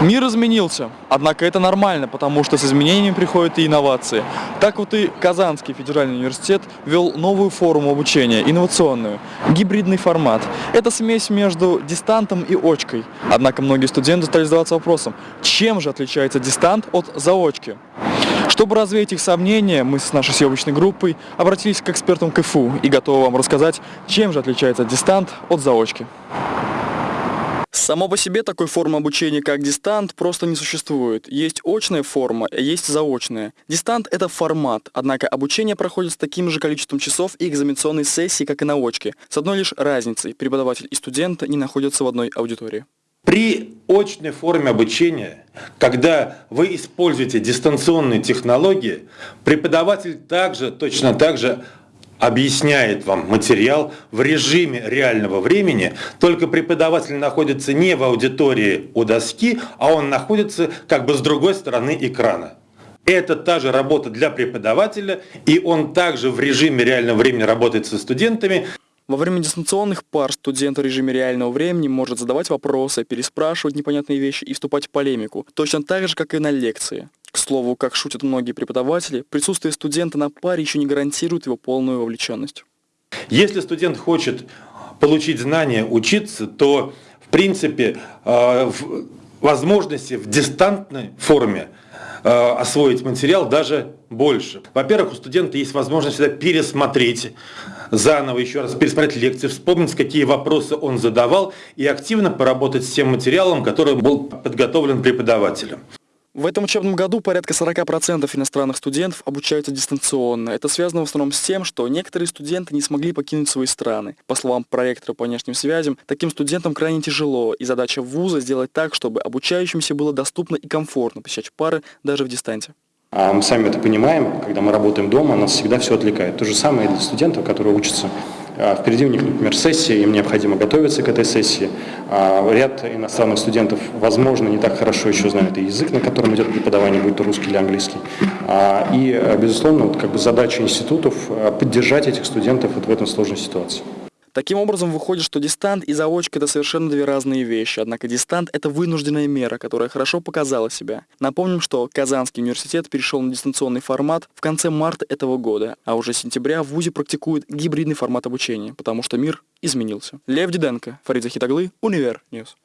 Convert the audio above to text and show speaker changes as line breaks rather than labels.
Мир изменился, однако это нормально, потому что с изменениями приходят и инновации. Так вот и Казанский федеральный университет ввел новую форму обучения, инновационную, гибридный формат. Это смесь между дистантом и очкой. Однако многие студенты стали задаваться вопросом, чем же отличается дистант от заочки? Чтобы развеять их сомнения, мы с нашей съемочной группой обратились к экспертам КФУ и готовы вам рассказать, чем же отличается дистант от заочки. Само по себе такой формы обучения, как дистант, просто не существует. Есть очная форма, есть заочная. Дистант – это формат, однако обучение проходит с таким же количеством часов и экзаменационной сессии, как и на очке. С одной лишь разницей – преподаватель и студент не находятся в одной аудитории.
При очной форме обучения, когда вы используете дистанционные технологии, преподаватель также, точно так же объясняет вам материал в режиме реального времени, только преподаватель находится не в аудитории у доски, а он находится как бы с другой стороны экрана. Это та же работа для преподавателя, и он также в режиме реального времени работает со студентами.
Во время дистанционных пар студент в режиме реального времени может задавать вопросы, переспрашивать непонятные вещи и вступать в полемику, точно так же, как и на лекции. К слову, как шутят многие преподаватели, присутствие студента на паре еще не гарантирует его полную вовлеченность.
Если студент хочет получить знания, учиться, то в принципе э, возможности в дистантной форме э, освоить материал даже больше. Во-первых, у студента есть возможность всегда пересмотреть заново еще раз пересмотреть лекции, вспомнить, какие вопросы он задавал и активно поработать с тем материалом, который был подготовлен преподавателем.
В этом учебном году порядка 40% иностранных студентов обучаются дистанционно. Это связано в основном с тем, что некоторые студенты не смогли покинуть свои страны. По словам проектора по внешним связям, таким студентам крайне тяжело, и задача вуза сделать так, чтобы обучающимся было доступно и комфортно посещать пары даже в дистанте.
А мы сами это понимаем, когда мы работаем дома, нас всегда все отвлекает. То же самое и для студентов, которые учатся Впереди у них, например, сессия, им необходимо готовиться к этой сессии. А, ряд иностранных студентов, возможно, не так хорошо еще знают и язык, на котором идет преподавание, будь то русский или английский. А, и, безусловно, вот как бы задача институтов поддержать этих студентов вот в этом сложной ситуации.
Таким образом, выходит, что дистант и заочка – это совершенно две разные вещи. Однако дистант – это вынужденная мера, которая хорошо показала себя. Напомним, что Казанский университет перешел на дистанционный формат в конце марта этого года, а уже с сентября в ВУЗе практикуют гибридный формат обучения, потому что мир изменился. Лев Диденко, Фарид Захитаглы, Univer News.